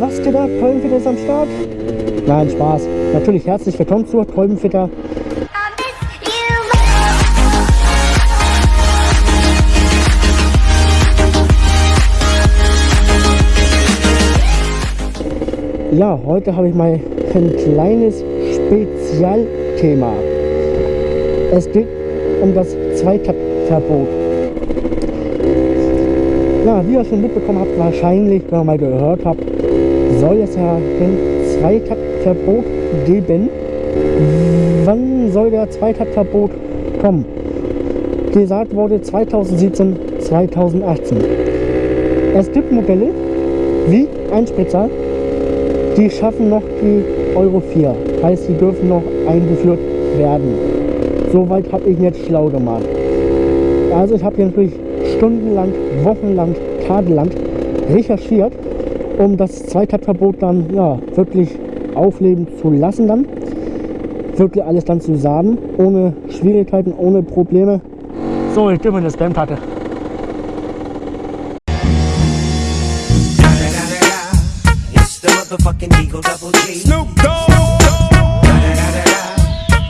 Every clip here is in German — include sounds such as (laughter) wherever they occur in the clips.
was geht ab? Kolbenfitter ist am Start? Nein, Spaß. Natürlich herzlich willkommen zu Kolbenfitter. Ja, heute habe ich mal ein kleines Spezialthema. Es geht um das Zweitaktverbot. Ja, wie ihr schon mitbekommen habt, wahrscheinlich, wenn ihr mal gehört habt, soll es ja ein Zweitaktverbot geben. Wann soll der Zweitaktverbot kommen? Gesagt wurde 2017, 2018. Es gibt Modelle wie ein Spritzer, die schaffen noch die Euro 4. Heißt, sie dürfen noch eingeführt werden. Soweit habe ich jetzt schlau gemacht. Also ich habe hier natürlich stundenlang, wochenlang, tagelang recherchiert, um das Zweitaktverbot dann ja, wirklich aufleben zu lassen dann. Wirklich alles dann zusammen, ohne Schwierigkeiten, ohne Probleme. So, ich mir eine Spam-Karte. It's the motherfucking Eagle Double G. Snoop Dogg.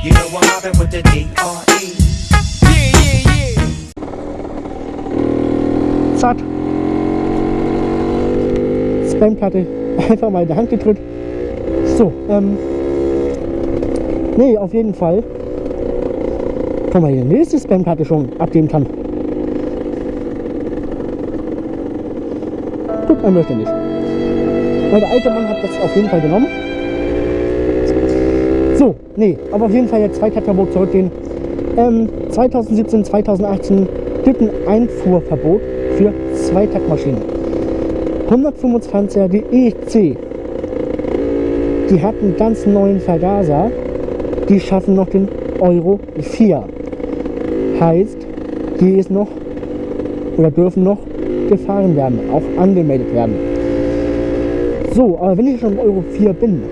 You know I'm mobbing with the D.R.E. Yeah, Zack. Spam-Karte (laughs) einfach mal in die Hand gedrückt. So, ähm. Nee, auf jeden Fall. Kann man hier die nächste Spam-Karte schon abgeben kann. Gut, er möchte nicht. Weil der alte Mann hat das auf jeden Fall genommen. So, nee, aber auf jeden Fall jetzt Zweitaktverbot zurückgehen. Ähm, 2017, 2018 gibt ein Einfuhrverbot für Zweitaktmaschinen. 125er, die EC, die hat einen ganz neuen Vergaser. Die schaffen noch den Euro 4. Heißt, die ist noch oder dürfen noch gefahren werden, auch angemeldet werden. So, aber wenn ich schon im Euro 4 bin,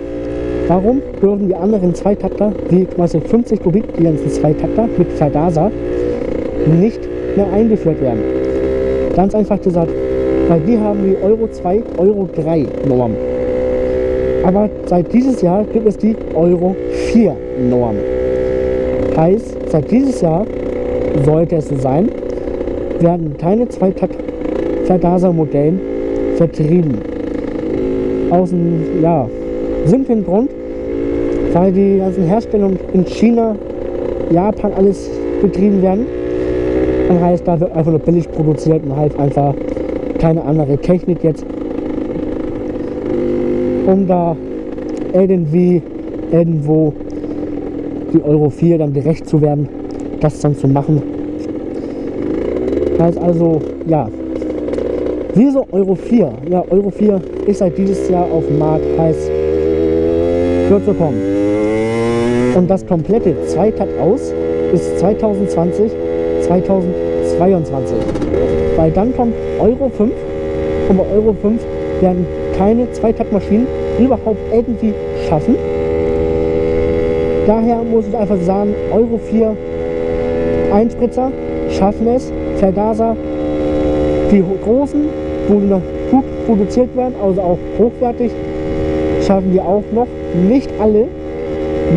warum dürfen die anderen Zweitakter, wie Beispiel 50 Kubik, die ganzen Zweitakter mit Vergaser, nicht mehr eingeführt werden? Ganz einfach gesagt, weil wir haben die Euro 2, Euro 3 Norm. Aber seit dieses Jahr gibt es die Euro 4 Norm. Heißt, seit dieses Jahr sollte es so sein, werden keine Zweitakt-Vergasermodellen vertrieben. Aus einem ja, simplen Grund, weil die ganzen Herstellungen in China, Japan alles betrieben werden. Das heißt, da wird einfach nur billig produziert und halt einfach keine andere Technik jetzt, um da irgendwie irgendwo die Euro 4 dann gerecht zu werden, das dann zu machen. Heißt also, ja, wieso Euro 4? Ja, Euro 4 ist seit dieses Jahr auf dem Markt, heißt, wird so kommen. Und das komplette Zweitakt aus ist 2020, 2022. Weil dann kommt Euro 5 und bei Euro 5 werden keine Zweitaktmaschinen überhaupt irgendwie schaffen. Daher muss ich einfach sagen, Euro 4 Einspritzer schaffen es, Vergaser, die großen, wo die noch gut produziert werden, also auch hochwertig, schaffen die auch noch. Nicht alle,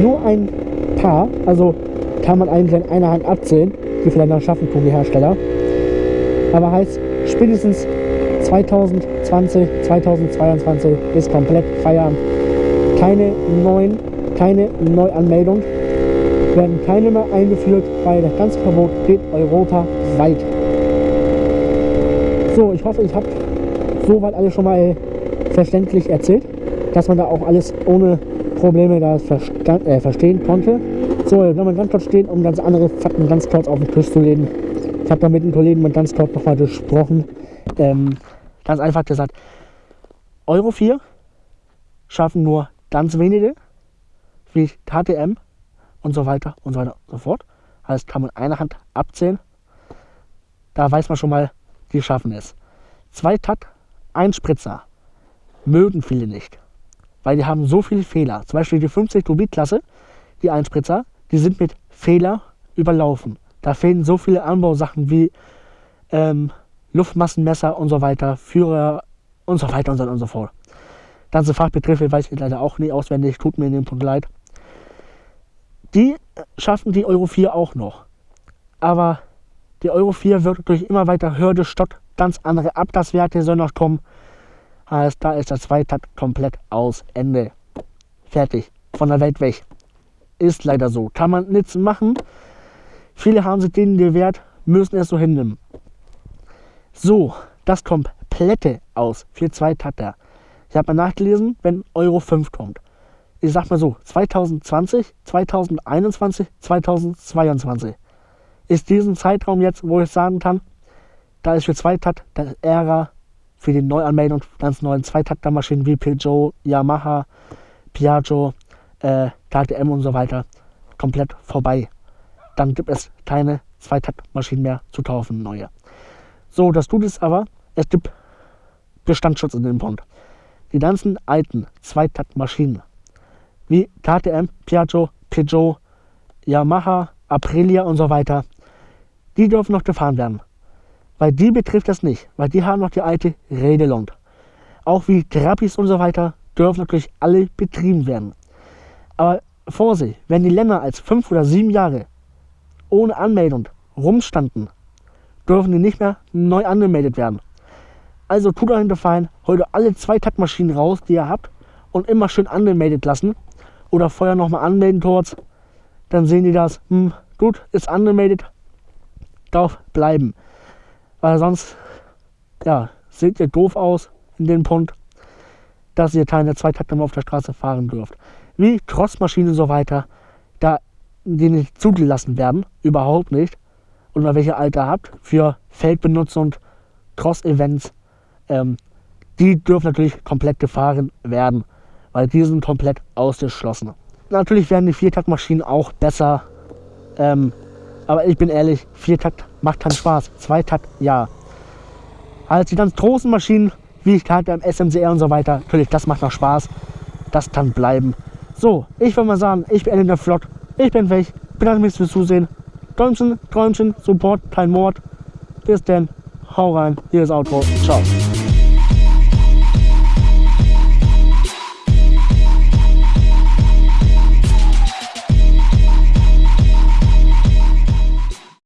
nur ein paar, also kann man eigentlich in einer Hand abzählen, die vielleicht noch schaffen tun, die Hersteller. Aber heißt, spätestens 2020, 2022 ist komplett Feierabend. Keine neuen, keine Neuanmeldung, werden keine mehr eingeführt, weil das ganze Verbot geht europaweit. So, ich hoffe, ich habe soweit alles schon mal verständlich erzählt, dass man da auch alles ohne Probleme da äh, verstehen konnte. So, jetzt nochmal ganz kurz stehen, um ganz andere Fakten ganz kurz auf den Tisch zu legen. Ich habe da mit den Kollegen mal ganz kurz nochmal gesprochen. Ähm, ganz einfach gesagt, Euro 4 schaffen nur ganz wenige, wie KTM und so weiter und so weiter und so fort. Heißt, kann man eine Hand abzählen. Da weiß man schon mal, die schaffen es. Zweitakt, ein Spritzer. Mögen viele nicht. Weil die haben so viele Fehler. Zum Beispiel die 50 Kubik-Klasse, die Einspritzer, die sind mit Fehler überlaufen. Da fehlen so viele Anbausachen wie ähm, Luftmassenmesser und so weiter, Führer und so weiter und so, und so fort. Ganze Fachbegriffe weiß ich leider auch nie auswendig, tut mir in dem Punkt leid. Die schaffen die Euro 4 auch noch. Aber die Euro 4 wird durch immer weiter Hürde, Stott, ganz andere Abgaswerte sollen noch kommen. Heißt, da ist der Zweitakt komplett aus. Ende. Fertig. Von der Welt weg. Ist leider so. Kann man nichts machen. Viele haben sich denen gewehrt, müssen es so hinnehmen. So, das komplette aus für Zweitakter. Ich habe mal nachgelesen, wenn Euro 5 kommt. Ich sag mal so, 2020, 2021, 2022 ist diesen Zeitraum jetzt, wo ich sagen kann, da ist für Zweitakt der Ära für die Neuanmeldung ganz neuen Zweitaktermaschinen wie Peugeot, Yamaha, Piaggio, äh, KTM und so weiter komplett vorbei. Dann gibt es keine Zweitaktmaschinen mehr zu kaufen, neue. So, das tut es aber, es gibt Bestandsschutz in dem Punkt. Die ganzen alten Zweitaktmaschinen wie KTM, Piaggio, Peugeot, Yamaha, Aprilia und so weiter, die dürfen noch gefahren werden. Weil die betrifft das nicht, weil die haben noch die alte Regelung. Auch wie Grappis und so weiter dürfen natürlich alle betrieben werden. Aber Vorsicht, wenn die Länder als fünf oder sieben Jahre ohne Anmeldung rumstanden, dürfen die nicht mehr neu angemeldet werden. Also tut euch einen Gefallen, holt alle zwei Taktmaschinen raus, die ihr habt, und immer schön angemeldet lassen. Oder vorher nochmal anmelden kurz. Dann sehen die das, hm, gut, ist angemeldet, darf bleiben. Weil sonst, ja, seht ihr doof aus in dem Punkt, dass ihr keine Zweitakter mehr auf der Straße fahren dürft. Wie Crossmaschinen und so weiter, da die nicht zugelassen werden, überhaupt nicht. Und welche Alter habt für Feldbenutzung, Cross-Events, ähm, die dürfen natürlich komplett gefahren werden, weil die sind komplett ausgeschlossen. Natürlich werden die Viertaktmaschinen auch besser, ähm, aber ich bin ehrlich, Viertakt macht keinen Spaß. Zweitakt, ja. Als die ganz großen Maschinen, wie ich halt beim SMCR und so weiter, natürlich, das macht noch Spaß. Das kann bleiben. So, ich würde mal sagen, ich beende der Vlog. Ich bin weg. Bedanke mich fürs Zusehen. Däumchen, Träumchen, Support, kein Mord. Bis denn. Hau rein. Hier ist Outro. Ciao.